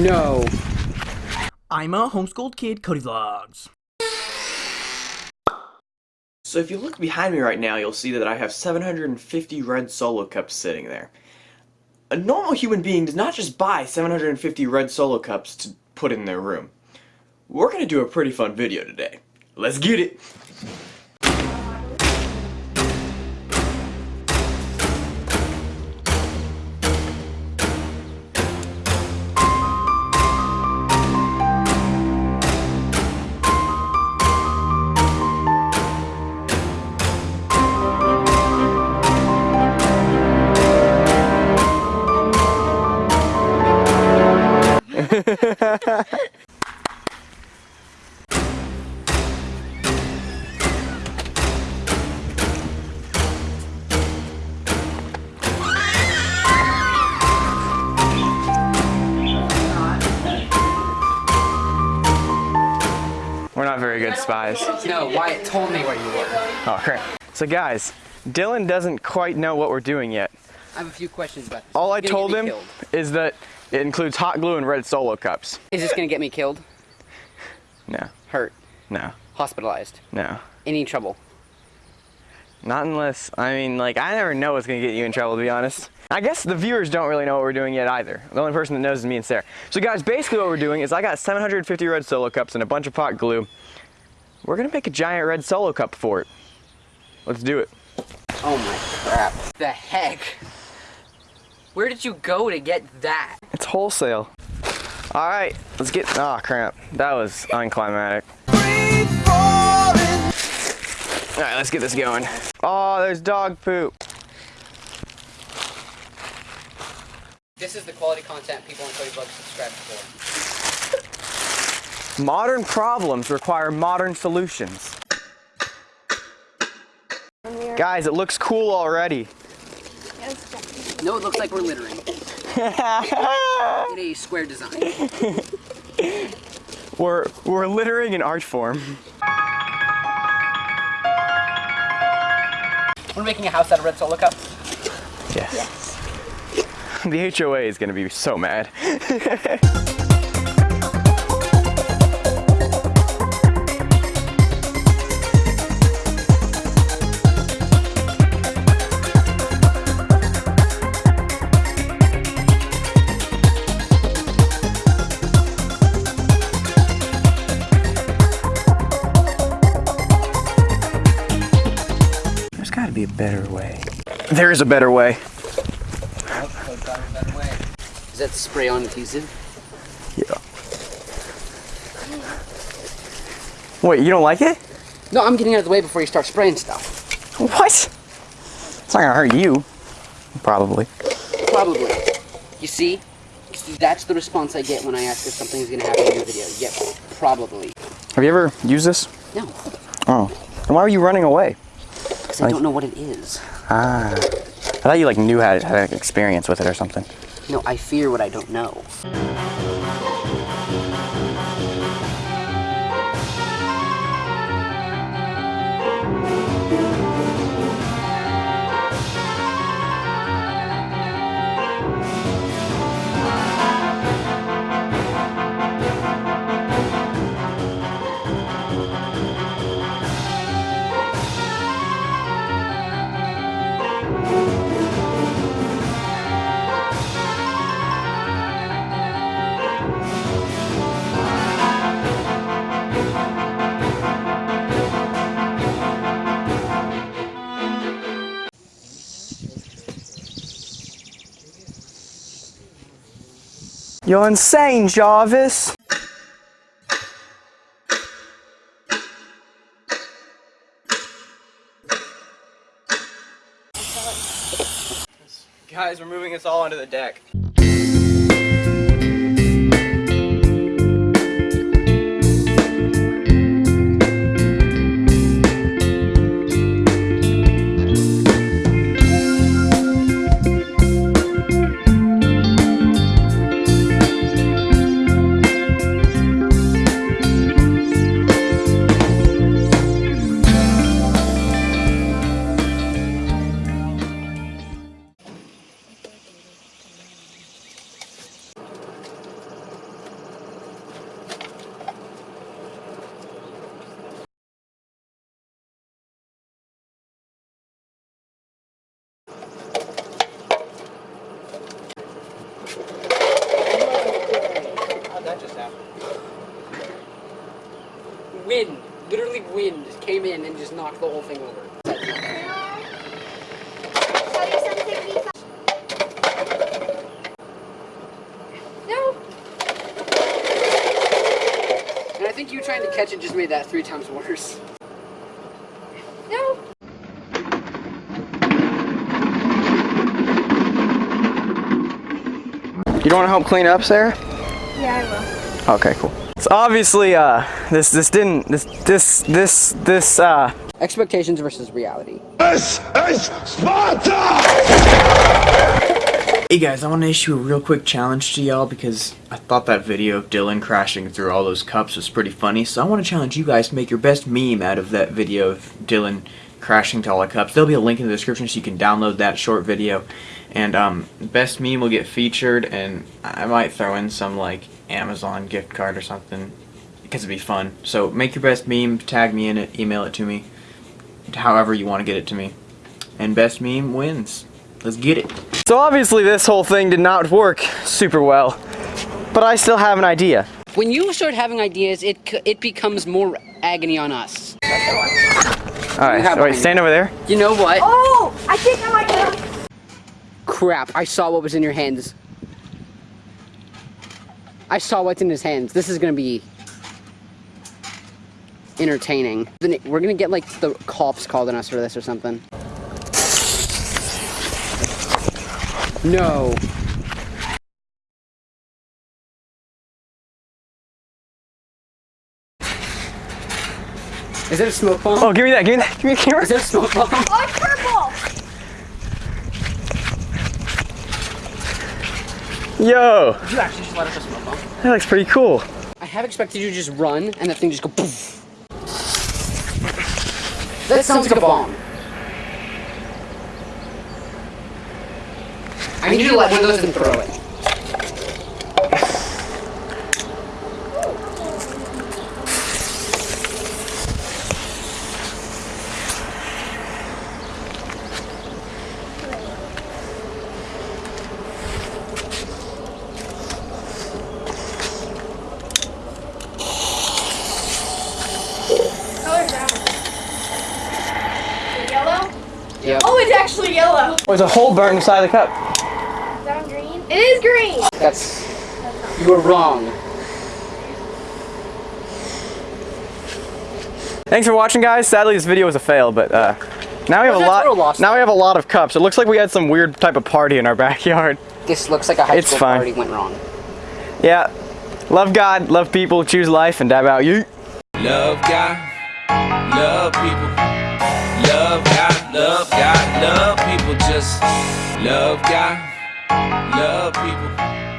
No. I'm a homeschooled kid, Cody Vlogs. So if you look behind me right now, you'll see that I have 750 red solo cups sitting there. A normal human being does not just buy 750 red solo cups to put in their room. We're gonna do a pretty fun video today. Let's get it! We're not very good spies. No, Wyatt told me where you were. Oh, crap. So guys, Dylan doesn't quite know what we're doing yet. I have a few questions about this. All I told him killed. is that it includes hot glue and red solo cups. Is this gonna get me killed? No, Hurt? no, Hospitalized? no. Any trouble? Not unless, I mean, like, I never know what's gonna get you in trouble, to be honest. I guess the viewers don't really know what we're doing yet either. The only person that knows is me and Sarah. So guys, basically what we're doing is I got 750 red solo cups and a bunch of hot glue. We're gonna make a giant red solo cup for it. Let's do it. Oh my crap. The heck? Where did you go to get that? It's wholesale. All right, let's get, oh crap. That was unclimatic. All right, let's get this going. Oh, there's dog poop. This is the quality content people on Cody Vlogs subscribe for. Modern problems require modern solutions. Guys, it looks cool already. No, it looks like we're littering. In a square design. We're, we're littering in art form. We're making a house out of red solo cups. Yes. Yes. The HOA is gonna be so mad. better way. There is a better way. Is that spray on adhesive? Yeah. Wait, you don't like it? No, I'm getting out of the way before you start spraying stuff. What? It's not gonna hurt you. Probably. Probably. You see? See, That's the response I get when I ask if something's gonna happen in your video. Yep, probably. Have you ever used this? No, Oh. And why were you running away? I don't know what it is. Ah. I thought you like knew how to had experience with it or something. No, I fear what I don't know. You're insane, Jarvis. Guys, we're moving this all onto the deck. Knock the whole thing over. No. And I think you trying to catch it just made that three times worse. No. You don't want to help clean up, Sarah? Yeah, I will. Okay, cool. So obviously, uh, this this didn't this this this this uh. Expectations versus reality. This is Sparta! Hey guys, I want to issue a real quick challenge to y'all because I thought that video of Dylan crashing through all those cups was pretty funny. So I want to challenge you guys to make your best meme out of that video of Dylan crashing to all the cups. There'll be a link in the description so you can download that short video. And um, best meme will get featured, and I might throw in some like Amazon gift card or something because it'd be fun. So make your best meme, tag me in it, email it to me, however you want to get it to me. And best meme wins. Let's get it. So obviously, this whole thing did not work super well, but I still have an idea. When you start having ideas, it it becomes more agony on us. All You right, have wait, stand over there. You know what? Oh, I think I might know. Crap! I saw what was in your hands. I saw what's in his hands. This is gonna be entertaining. We're gonna get like the cops called on us for this or something. No. Is it a smoke bomb? Oh, give me that, give me that, give me the camera. Is it a smoke bomb? Oh, it's purple. Yo, you actually just let us a smoke bomb? that looks pretty cool. I have expected you to just run and that thing just go poof. That sounds like a bomb. I need you to let one of those and throw it. Color's that one? Yellow? Yep. Oh, it's actually yellow. There's a hole burnt inside the cup. Is that one green? It is green. That's. You were wrong. Thanks for watching, guys. Sadly, this video was a fail, but uh, now we have a Well, that's real lot. Now we have a lot of cups. It looks like we had some weird type of party in our backyard. This looks like a high It's school fine. party went wrong. Yeah. Love God, love people, choose life, and dab out you. Love God, love people. Love God, love God, love people. Just love God, love people.